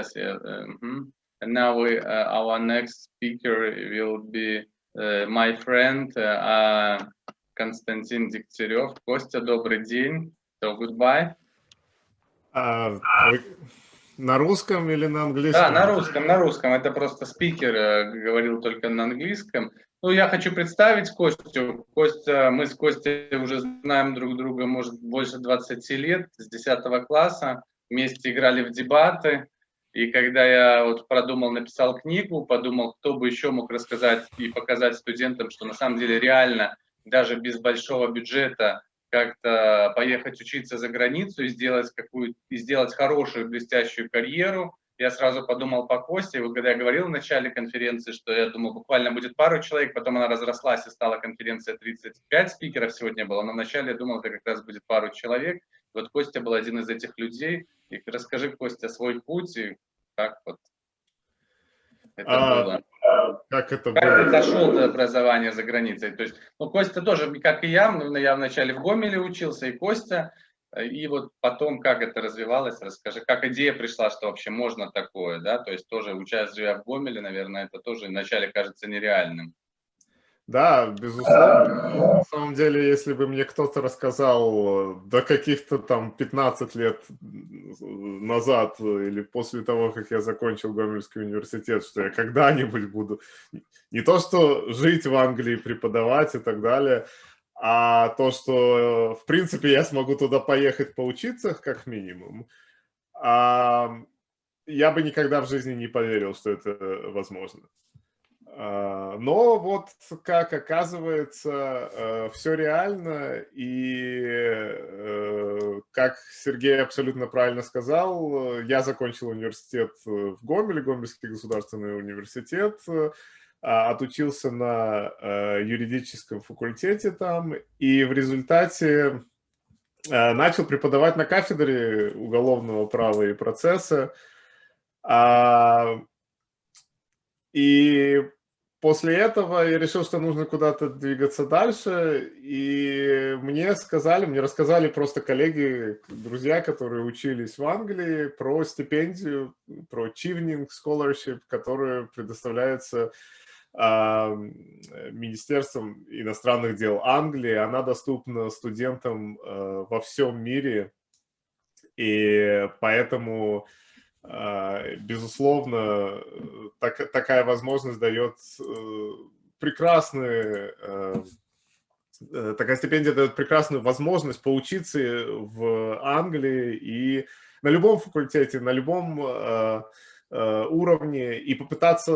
Yes, yeah. Uh, mm -hmm. And now we, uh, our next speaker will be uh, my friend uh, Константин Дегтярев. Костя, добрый день. So, goodbye. А, на русском или на английском? Да, на русском, на русском. Это просто спикер э, говорил только на английском. Ну, я хочу представить Костю. Костя, мы с Костей уже знаем друг друга, может, больше 20 лет, с 10 класса. Вместе играли в дебаты. И когда я вот продумал, написал книгу, подумал, кто бы еще мог рассказать и показать студентам, что на самом деле реально, даже без большого бюджета, как-то поехать учиться за границу и сделать, какую, и сделать хорошую блестящую карьеру. Я сразу подумал по Косте, вот когда я говорил в начале конференции, что я думал, буквально будет пару человек, потом она разрослась и стала конференция 35 спикеров сегодня было, но вначале я думал, это как раз будет пару человек. Вот Костя был один из этих людей, и расскажи, Костя, свой путь и как вот это а, было. Как это как было? ты дошел до образования за границей? То есть, ну, Костя тоже, как и я, я вначале в Гомеле учился, и Костя, и вот потом, как это развивалось, расскажи, как идея пришла, что вообще можно такое, да, то есть тоже учась, живя в Гомеле, наверное, это тоже вначале кажется нереальным. Да, безусловно. На самом деле, если бы мне кто-то рассказал до каких-то там 15 лет назад или после того, как я закончил Гомельский университет, что я когда-нибудь буду не то, что жить в Англии, преподавать и так далее, а то, что в принципе я смогу туда поехать поучиться как минимум, я бы никогда в жизни не поверил, что это возможно. А, но вот, как оказывается, э, все реально, и, э, как Сергей абсолютно правильно сказал, я закончил университет в Гомеле, Гомельский государственный университет, а, отучился на э, юридическом факультете там, и в результате начал преподавать на кафедре уголовного права и процесса. А, и после этого я решил, что нужно куда-то двигаться дальше, и мне сказали, мне рассказали просто коллеги, друзья, которые учились в Англии, про стипендию, про Chevening Scholarship, которая предоставляется э, Министерством иностранных дел Англии. Она доступна студентам э, во всем мире, и поэтому безусловно, так, такая возможность дает э, прекрасные, э, э, такая стипендия дает прекрасную возможность поучиться в Англии и на любом факультете, на любом уровне и попытаться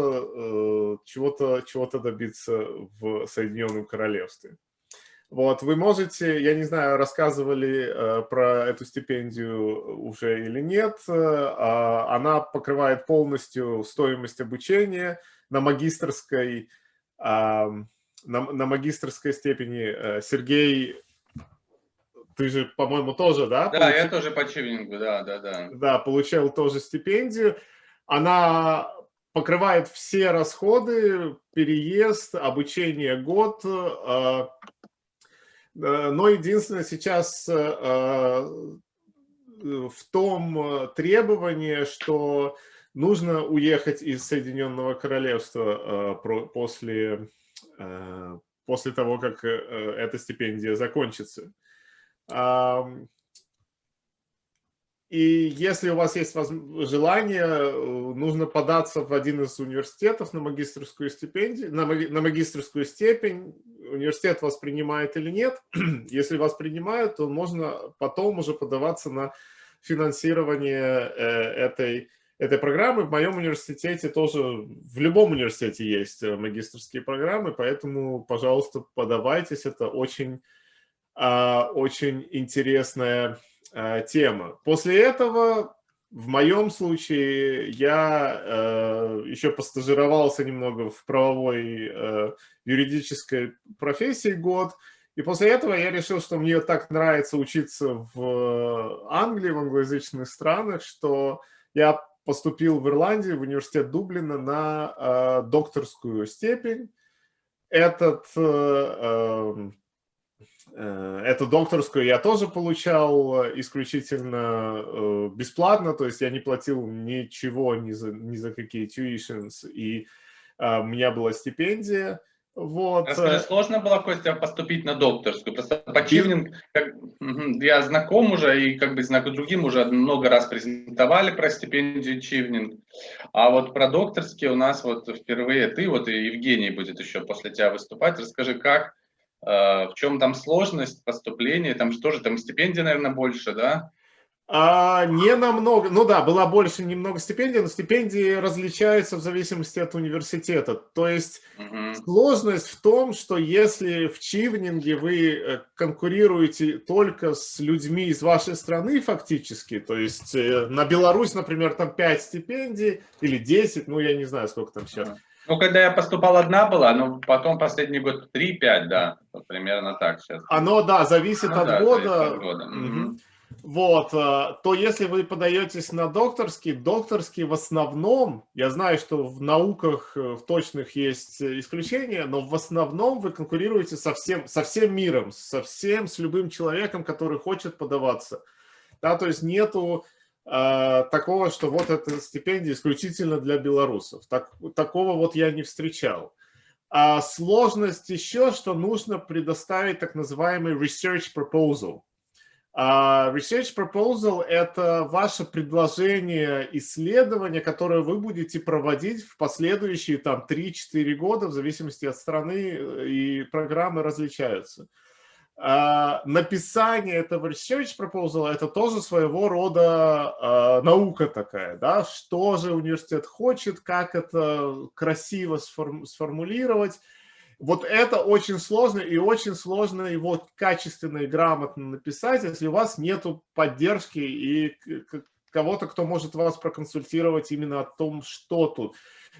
чего-то чего, -то, добиться в Соединенном Королевстве. Вот, вы можете, я не знаю, рассказывали э, про эту стипендию уже или нет, э, она покрывает полностью стоимость обучения на магистрской, э, на, на магистрской степени. Э, Сергей, ты же, по-моему, тоже, да? Да, получил... я тоже по Чивнингу, да, да, да. Да, получал тоже стипендию. Она покрывает все расходы, переезд, обучение год, Э, но единственное сейчас э, э, в том требовании, что нужно уехать из Соединенного Королевства после, после того, как эта стипендия закончится. И если у вас есть желание, э, нужно податься в один из университетов на магистрскую стипендию, на, на магистрскую степень. Университет вас принимает или нет. Если вас принимают, то можно потом уже подаваться на финансирование э, этой, этой программы. В моем университете тоже, в любом университете есть э, магистрские программы, поэтому, пожалуйста, подавайтесь. Это очень, а, очень интересная Э, тема. После этого, в моем случае, я э, еще постажировался немного в правовой э, юридической профессии год, и после этого я решил, что мне так нравится учиться в Англии, в англоязычных странах, что я поступил в Ирландии, в университет Дублина на э, докторскую степень. Этот э, Э, эту докторскую я тоже получал исключительно э, бесплатно, то есть я не платил ничего ни за, ни за какие tuitions, и э, у меня была стипендия. Вот. Расскажи, сложно было, Костя, поступить на докторскую? Просто по Чивнинг, как, я знаком уже, и как бы знак другим уже много раз презентовали про стипендию Чивнинг. А вот про докторские у нас вот впервые ты, вот и Евгений будет еще после тебя выступать. Расскажи, как Э, в чем там сложность поступления? Там что же, там стипендия, наверное, больше, да? А, не намного, ну да, была больше немного стипендий, но стипендии различаются в зависимости от университета. То есть угу. сложность в том, что если в Чивнинге вы э, конкурируете только с людьми из вашей страны фактически, то есть э, на Беларусь, например, там 5 стипендий или 10, ну я не знаю, сколько там сейчас. Угу. Ну, когда я поступал, одна была, но потом последний год 3-5, да, вот примерно так сейчас. Оно, да, зависит ну, от да, года. Зависит от года. Угу. Вот, э, то если вы подаетесь на докторский, докторский в основном, я знаю, что в науках э, в точных есть исключения, но в основном вы конкурируете со всем, со всем миром, со всем, с любым человеком, который хочет подаваться. Да, то есть нету такого, что вот эта стипендия исключительно для белорусов. Так, такого вот я не встречал. А сложность еще, что нужно предоставить так называемый research proposal. Uh, research proposal – это ваше предложение исследования, которое вы будете проводить в последующие там 3-4 года, в зависимости от страны, э, и программы различаются. Uh, написание этого research proposal – это тоже своего рода uh, наука такая, да, что же университет хочет, как это красиво сформ сформулировать, вот это очень сложно, и очень сложно его качественно и грамотно написать, если у вас нет поддержки и кого-то, кто может вас проконсультировать именно о том, что тут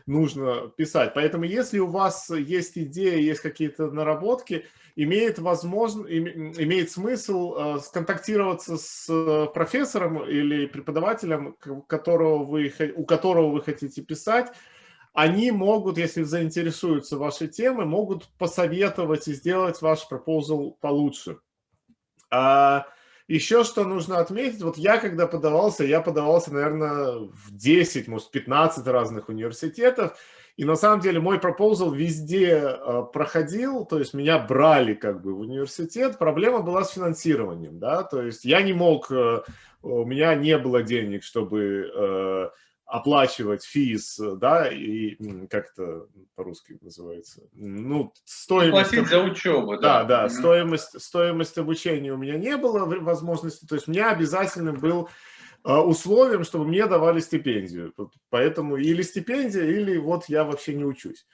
нужно писать. Поэтому если у вас есть идея, есть какие-то наработки, имеет, возможно, имеет смысл э, сконтактироваться с э, профессором или преподавателем, которого вы, у которого вы хотите писать, они могут, если заинтересуются вашей темой, могут посоветовать и сделать ваш пропозал получше. А еще что нужно отметить, вот я когда подавался, я подавался, наверное, в 10, может, 15 разных университетов, и на самом деле мой пропозал везде э, проходил, то есть меня брали как бы в университет. Проблема была с финансированием, да, то есть я не мог, э, у меня не было денег, чтобы э, оплачивать физ, да, и как это по-русски называется, ну, стоимость... Платить за учебу, да. Да, да, стоимость, стоимость обучения у меня не было возможности, то есть мне обязательным был а, условием, чтобы мне давали стипендию, поэтому или стипендия, или вот я вообще не учусь.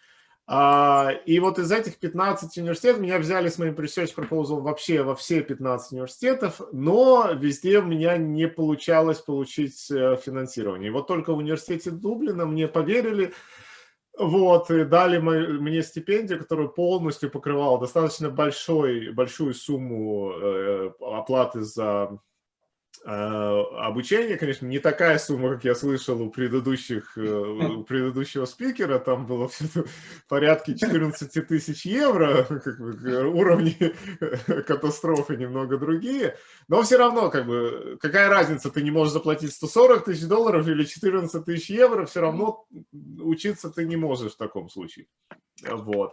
А, и вот из этих 15 университетов меня взяли с моим research proposal вообще во все 15 университетов, но везде у меня не получалось получить э, финансирование. И вот только в университете Дублина мне поверили, вот, и дали мне стипендию, которую полностью покрывала достаточно большой, большую сумму э, оплаты за обучение, конечно, не такая сумма, как я слышал у предыдущих, э, у предыдущего спикера, там было в порядке 14 тысяч евро, как бы, уровни катастрофы немного другие, но все равно, как бы, какая разница, ты не можешь заплатить 140 тысяч долларов или 14 тысяч евро, все равно учиться ты не можешь в таком случае, вот.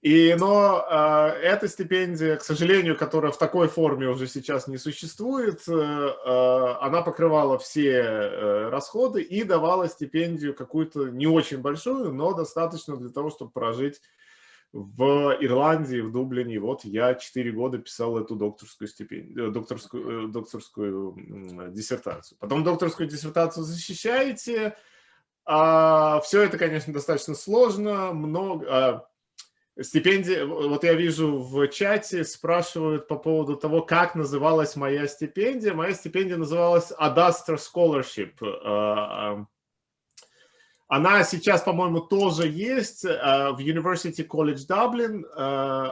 И, но э, эта стипендия, к сожалению, которая в такой форме уже сейчас не существует, э, э, она покрывала все э, расходы и давала стипендию какую-то не очень большую, но достаточно для того, чтобы прожить в Ирландии, в Дублине. Вот я 4 года писал эту докторскую стипендию, э, докторскую, э, докторскую диссертацию. Потом докторскую диссертацию защищаете. А, все это, конечно, достаточно сложно, много а, Стипендия, вот я вижу в чате, спрашивают по поводу того, как называлась моя стипендия. Моя стипендия называлась Adastra Scholarship. А, а, она сейчас, по-моему, тоже есть а, в University College Dublin.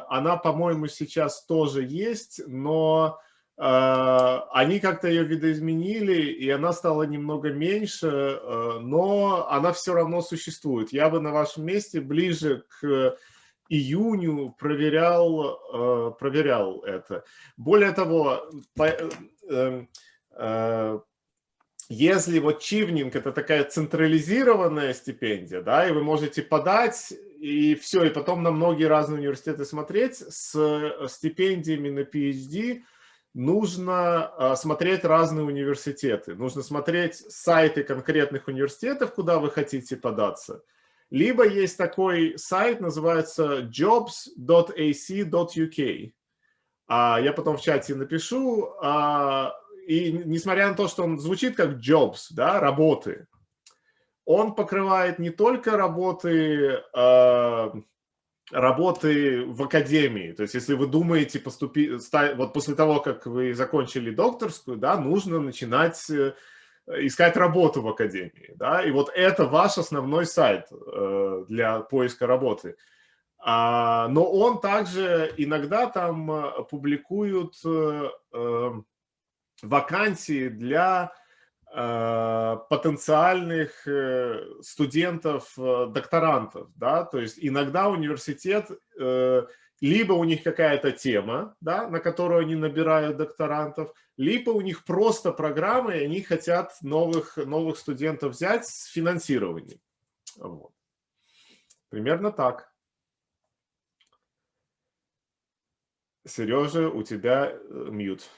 Она, по-моему, сейчас тоже есть, но они как-то ее видоизменили, и она стала немного меньше, но она все равно существует. Я бы на вашем месте ближе к июню проверял, э, проверял это. Более того, эм, если вот чивнинг это такая централизированная стипендия, да, и вы можете подать и все, и потом на многие разные университеты смотреть, с стипендиями на PhD нужно смотреть разные университеты, нужно смотреть сайты конкретных университетов, куда вы хотите податься, либо есть такой сайт, называется jobs.ac.uk. А я потом в чате напишу. А, и несмотря на то, что он звучит как jobs, да, работы, он покрывает не только работы, а, работы в академии. То есть, если вы думаете поступить, вот после того, как вы закончили докторскую, да, нужно начинать э, искать работу в академии. Да? И вот это ваш основной сайт э, для поиска работы. А, но он также иногда там э, публикует э, вакансии для потенциальных студентов, докторантов. Да? То есть иногда университет... Либо у них какая-то тема, да, на которую они набирают докторантов, либо у них просто программы, и они хотят новых, новых студентов взять с финансированием. Вот. Примерно так. Сережа, у тебя э, мьют.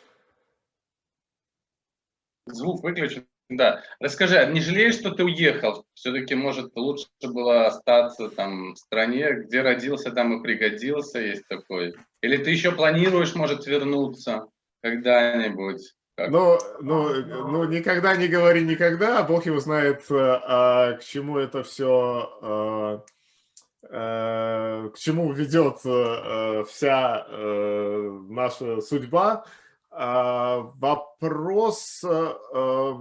Звук выключен. Да. Расскажи, а не жалеешь, что ты уехал? Все-таки, может, лучше было остаться там в стране, где родился, там и пригодился, есть такой. Или ты еще планируешь, может, вернуться когда-нибудь? Ну, ну, ну, никогда не говори никогда, Бог его знает, а, к чему это все, а, а, к чему ведет а, вся а, наша судьба. А, вопрос... А,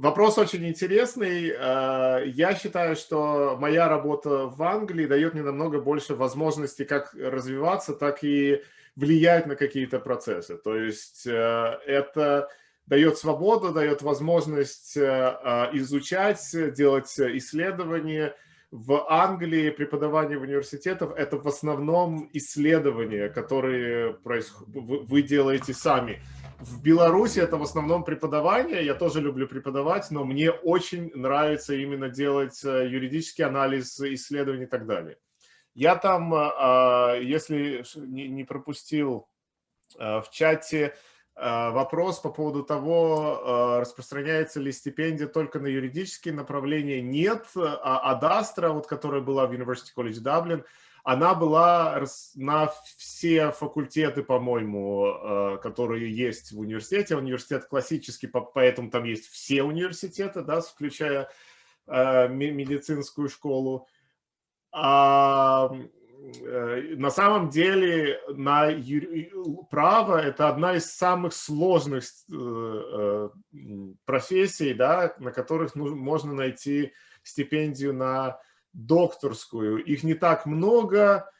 Вопрос очень интересный. Э, я считаю, что моя работа в Англии дает мне намного больше возможностей как развиваться, так и влиять на какие-то процессы. То есть э, это дает свободу, дает возможность э, изучать, делать исследования. В Англии преподавание в университетах – это в основном исследования, которые вы делаете сами. В Беларуси это в основном преподавание, я тоже люблю преподавать, но мне очень нравится именно делать э, юридический анализ исследований и так далее. Я там, э, а, если не пропустил э, в чате вопрос по поводу того, распространяется ли стипендия только на юридические направления. Нет, а Адастра, вот, которая была в University College Dublin, она была на все факультеты, по-моему, э, которые есть в университете. Университет классический, поэтому там есть все университеты, да, включая э, медицинскую школу. Э, на самом деле на право это одна из самых сложных профессий, да, на которых можно найти стипендию на докторскую. Их не так много.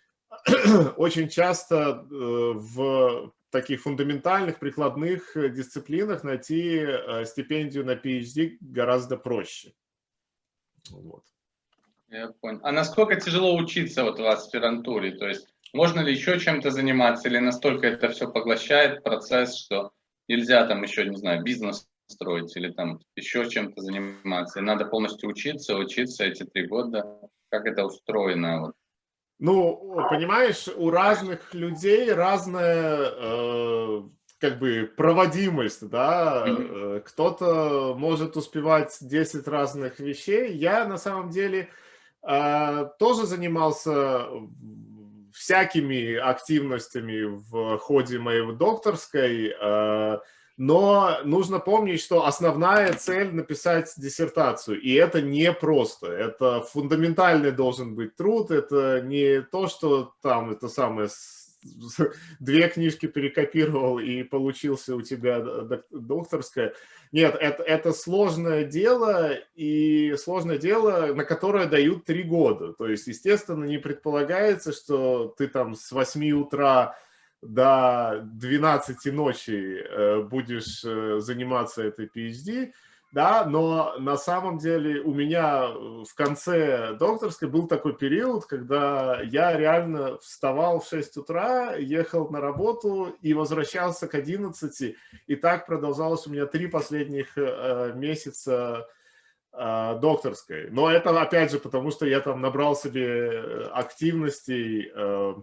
Очень часто э, в таких фундаментальных, прикладных дисциплинах найти э, стипендию на PhD гораздо проще. Вот. Я понял. А насколько тяжело учиться вот в аспирантуре? То есть можно ли еще чем-то заниматься или настолько это все поглощает процесс, что нельзя там еще, не знаю, бизнес строить или там еще чем-то заниматься. И надо полностью учиться, учиться эти три года. Как это устроено? Вот. Ну, понимаешь, у разных людей разная э, как бы проводимость, да, -hmm. кто-то может успевать 10 разных вещей. Я на самом деле э, тоже занимался всякими активностями в ходе моей докторской, э, но нужно помнить, что основная цель написать диссертацию, и это не просто, это фундаментальный должен быть труд, это не то, что там это самое две книжки перекопировал и получился у тебя докторская. Нет, это, это сложное дело, и сложное дело, на которое дают три года. То есть, естественно, не предполагается, что ты там с 8 утра до 12 ночи э, будешь э, заниматься этой PhD, да, но на самом деле у меня в конце докторской был такой период, когда я реально вставал в 6 утра, ехал на работу и возвращался к 11, и так продолжалось у меня три последних э, месяца э, докторской. Но это опять же потому, что я там набрал себе активностей э,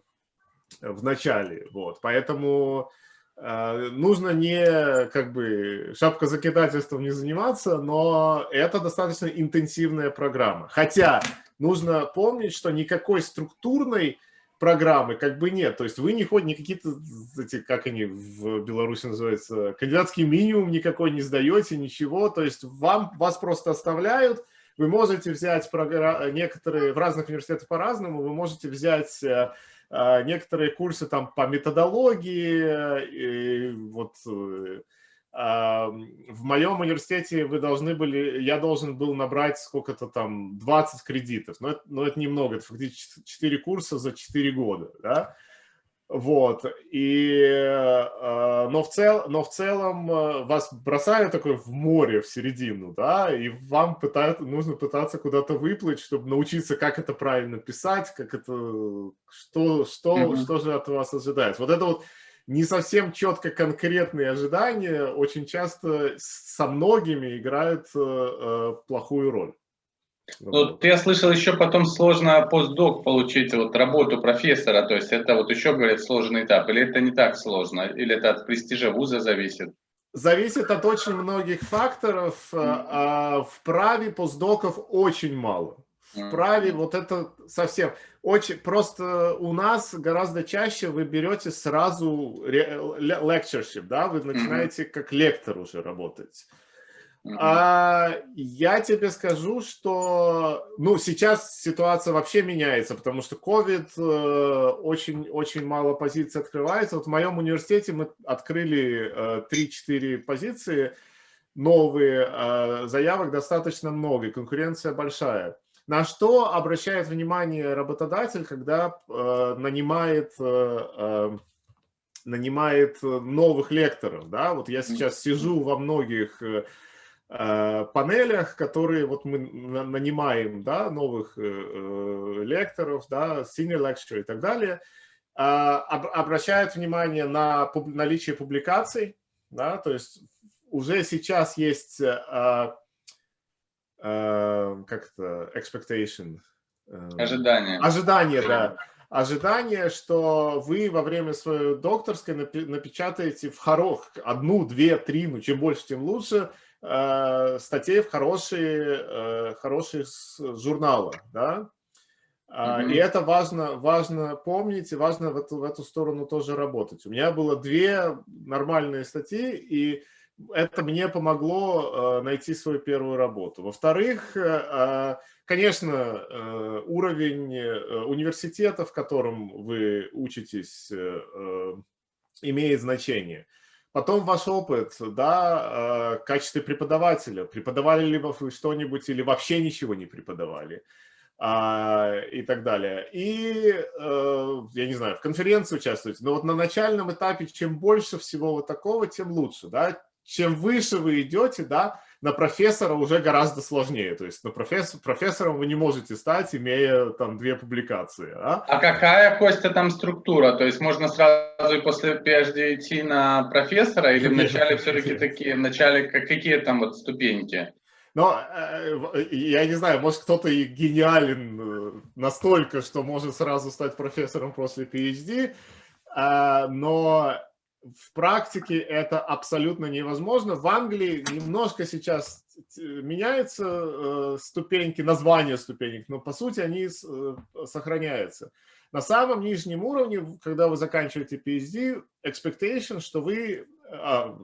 в начале, вот, поэтому Э, нужно не как бы шапкозакидательством не заниматься, но это достаточно интенсивная программа. Хотя нужно помнить, что никакой структурной программы как бы нет. То есть вы не ходите, какие-то, эти, как они в Беларуси называются, кандидатский минимум никакой не сдаете, ничего. То есть вам, вас просто оставляют, вы можете взять некоторые, в разных университетах по-разному, вы можете взять э, некоторые курсы там по методологии, и вот э, а, в моем университете вы должны были, я должен был набрать сколько-то там, 20 кредитов, но это, но это немного, это фактически 4 курса за 4 года, да, вот, и, э, но, в цел, но в целом э, вас бросают такой в море, в середину, да, и вам пытают, нужно пытаться куда-то выплыть, чтобы научиться, как это правильно писать, как это, что, что, mm -hmm. что же от вас ожидается. Вот это вот не совсем четко конкретные ожидания очень часто со многими играют э, плохую роль. Ну, я слышал, еще потом сложно постдок получить, вот работу профессора, то есть это вот еще, говорят, сложный этап, или это не так сложно, или это от престижа вуза зависит? Зависит от очень многих факторов, -hmm. а в праве постдоков очень мало. В праве вот это совсем, очень, просто у нас гораздо чаще вы берете сразу lectureship, да, вы начинаете как лектор уже работать. А, я тебе скажу, что ну, сейчас ситуация вообще меняется, потому что COVID, э, очень, очень мало позиций открывается. Вот в моем университете мы открыли э, 3-4 позиции, новые, э, заявок достаточно много, конкуренция большая. На что обращает внимание работодатель, когда э, нанимает, э, э нанимает новых лекторов? Да? Вот я сейчас сижу во многих э, Э, панелях, которые вот мы нанимаем, да, новых э, э, лекторов, да, senior lecturer и так далее, обращают внимание на наличие публикаций, да, то есть уже сейчас есть как это, expectation. Ожидание. Ожидание, да. Ожидание, что вы во время своей докторской напечатаете в хорох одну, две, три, ну чем больше, тем лучше, э, статей в хорошие, э, хорошие журналы, да, Mm -hmm. И это важно, важно помнить, и важно в эту, в эту сторону тоже работать. У меня было две нормальные статьи, и это мне помогло э, найти свою первую работу. Во-вторых, э, конечно, э, уровень э, университета, в котором вы учитесь, э, э, имеет значение. Потом ваш опыт, да, э, качестве преподавателя. Преподавали ли вы что-нибудь или вообще ничего не преподавали а, и так далее. И, э, я не знаю, в конференции участвуете. Но вот на начальном этапе, чем больше всего вот такого, тем лучше, да. Чем выше вы идете, да, на профессора уже гораздо сложнее. То есть на профессор, профессором вы не можете стать, имея там две публикации. А, а какая, Костя, там структура? То есть можно сразу и после PhD идти на профессора или вначале все-таки такие, вначале какие там вот ступеньки? Но э, я не знаю, может кто-то и гениален э, настолько, что может сразу стать профессором после PhD, а, но в практике это абсолютно невозможно. В Англии немножко сейчас меняются э, ступеньки, названия ступенек, но по сути они э, сохраняются. На самом нижнем уровне, когда вы заканчиваете PhD, expectation, что вы... А,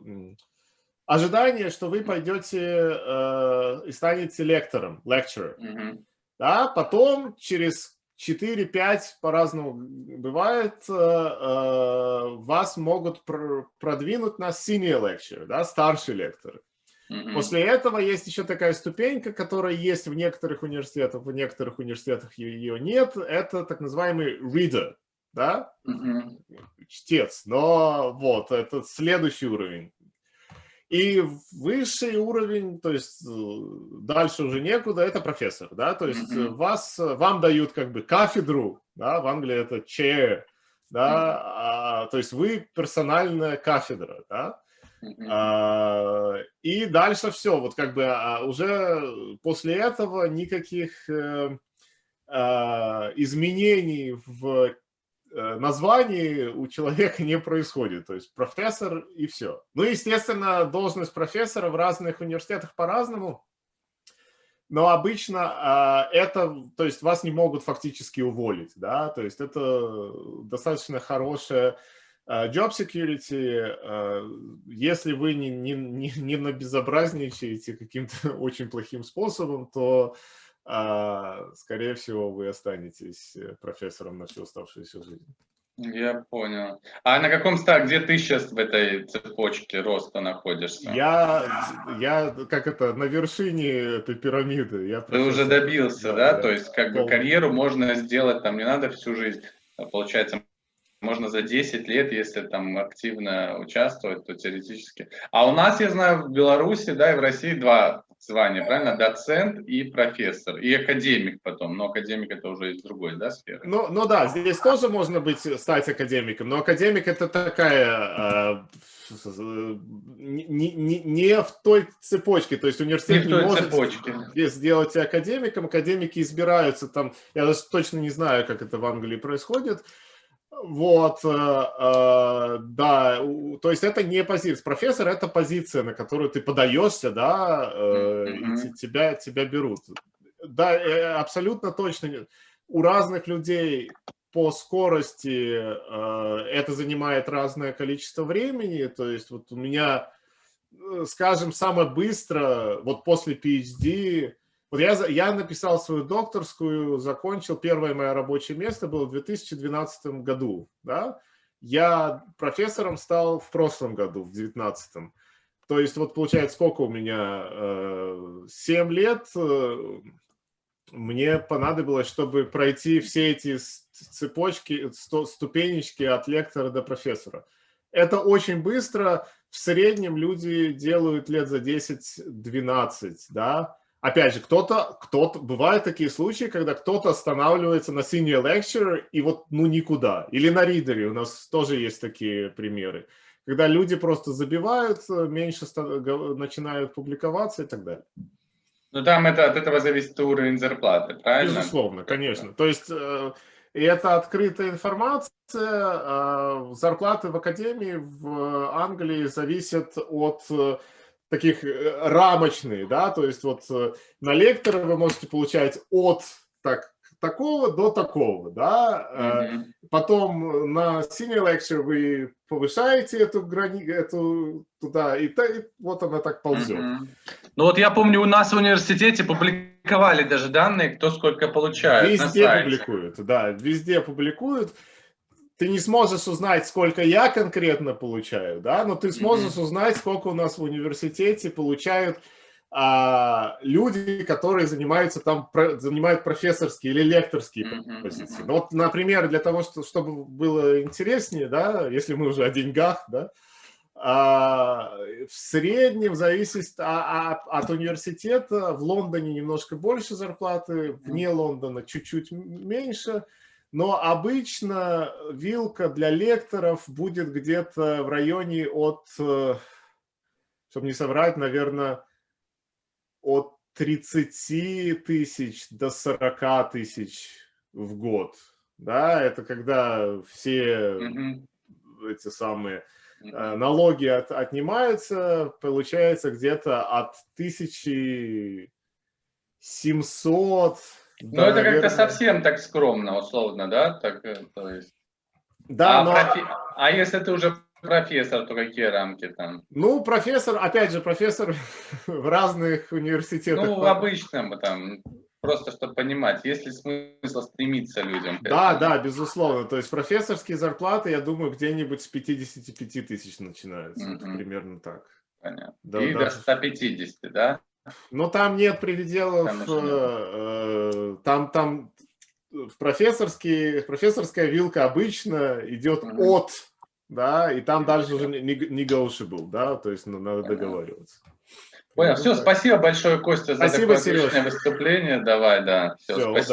ожидание, что вы пойдете э, и станете лектором, lecturer. Mm -hmm. Да, потом через 4-5 по-разному бывает, э, э, вас могут продвинуть на senior lecture, да, старший лектор. Mm -hmm. После этого есть еще такая ступенька, которая есть в некоторых университетах, в некоторых университетах ее нет. Это так называемый reader, да, mm -hmm. чтец. Но вот, это следующий уровень. И высший уровень, то есть э, дальше уже некуда, это профессор, да, то есть mm -hmm. вас, вам дают как бы кафедру, да, в Англии это chair, да, mm -hmm. а, то есть вы персональная кафедра, да, mm -hmm. а, и дальше все, вот как бы а, уже после этого никаких э, а, изменений в Э, названии у человека не происходит. То есть профессор и все. Ну, естественно, должность профессора в разных университетах по-разному. Но обычно а, это, то есть вас не могут фактически уволить, да, то есть это достаточно хорошая а, job security, если вы не, не, не, не набезобразничаете каким-то очень плохим способом, то скорее всего, вы останетесь э, профессором на всю оставшуюся жизнь. Я понял. А на каком стадии, где ты сейчас в этой цепочке роста находишься? Я, я как это, на вершине этой пирамиды. Я ты уже добился, да? да? То есть как бы карьеру можно сделать, там не надо всю жизнь. А получается, можно за 10 лет, если там активно участвовать, то теоретически. А у нас, я знаю, в Беларуси, да, и в России два звания, правильно? Доцент и профессор, и академик потом, но академик это уже из другой, да, сферы? Ну, ну да, здесь тоже можно быть, стать академиком, но академик это такая, э, не, не, не в той цепочке, то есть университет не, не может цепочке. сделать академиком, академики избираются там, я даже точно не знаю, как это в Англии происходит, вот, э, э, да, то есть это не позиция. Профессор – это позиция, на которую ты подаешься, да, э, и тебя, тебя берут. Да, абсолютно точно. У разных людей по скорости это занимает разное количество времени. То есть вот у меня, скажем, самое быстро, вот после PhD, вот я, я написал свою докторскую, закончил, первое мое рабочее место было в 2012 году. Да? Я профессором стал в прошлом году, в 2019. То есть вот получается, сколько у меня? 7 э, лет э, мне понадобилось, чтобы пройти все эти цепочки, ступенечки от лектора до профессора. Это очень быстро. В среднем люди делают лет за 10-12, да, опять же, кто-то, кто-то, бывают такие случаи, когда кто-то останавливается на senior lecture и вот, ну, никуда. Или на ридере, у нас тоже есть такие примеры. Когда люди просто забивают, меньше начинают публиковаться и так далее. Ну, там это, от этого зависит уровень зарплаты, правильно? Безусловно, конечно. То есть, э, и это открытая информация. Э, зарплаты в академии в Англии зависят от таких э, рамочные, да, то есть вот э, на лектора вы можете получать от так, такого до такого, да, mm -hmm. потом на senior lecture вы повышаете эту грани, эту туда, и, и вот она так ползет. Mm -hmm. Ну вот я помню, у нас в университете публиковали даже данные, кто сколько получает. Везде публикуют, да, везде публикуют ты не сможешь узнать, сколько я конкретно получаю, да, но ты сможешь mm -hmm. узнать, сколько у нас в университете получают а, люди, которые занимаются там, про, занимают профессорские или лекторские mm -hmm. позиции. Ну, вот, например, для того, что, чтобы было интереснее, да, если мы уже о деньгах, да, а, в среднем зависит а, а, от университета. В Лондоне немножко больше зарплаты, вне Лондона чуть-чуть меньше. Но обычно вилка для лекторов будет где-то в районе от, э, чтобы не соврать, наверное, от 30 тысяч до 40 тысяч в год. Да, это когда все mm -hmm. эти самые -hmm. налоги от, отнимаются, получается где-то от 1700 ну, да, это как-то совсем так скромно, условно, да? Так, э, то есть... Да, а, но... профи... а если ты уже профессор, то какие рамки там? Ну, профессор, опять же, профессор в разных университетах. Ну, в обычном там, просто чтобы понимать, есть ли смысл стремиться людям? Да, да, безусловно. То есть профессорские зарплаты, я думаю, где-нибудь с 55 тысяч начинаются. Угу. Это примерно так. Понятно. Да, И даже... до 150, да? Но там нет пределов, там, э, там, там профессорский, профессорская вилка обычно идет mm -hmm. от да, и там дальше уже negotiable, да, то есть надо договариваться. Понял. Все, спасибо большое, Костя, за Спасибо, такое Сереж. выступление. Давай, да. Все, Всё, спасибо.